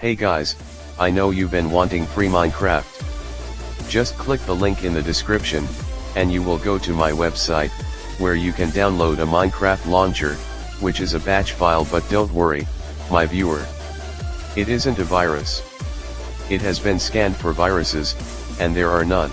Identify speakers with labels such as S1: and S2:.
S1: Hey guys, I know you've been wanting free Minecraft. Just click the link in the description, and you will go to my website, where you can download a Minecraft launcher, which is a batch file but don't worry, my viewer. It isn't a virus. It has been scanned for viruses, and there are none.